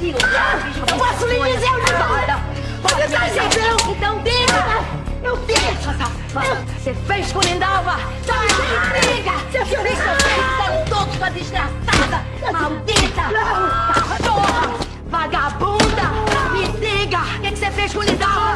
Eu posso lhe dizer onde vai. Tá você tá entendendo? Então diga! Eu fiz! Safada! Você fez com Lindalva! Não me diga! Você fez seu fizeram todos com a desgraçada! Maldita! Cachorra! Tá, Vagabunda! Me diga! O que você fez com Lindalva?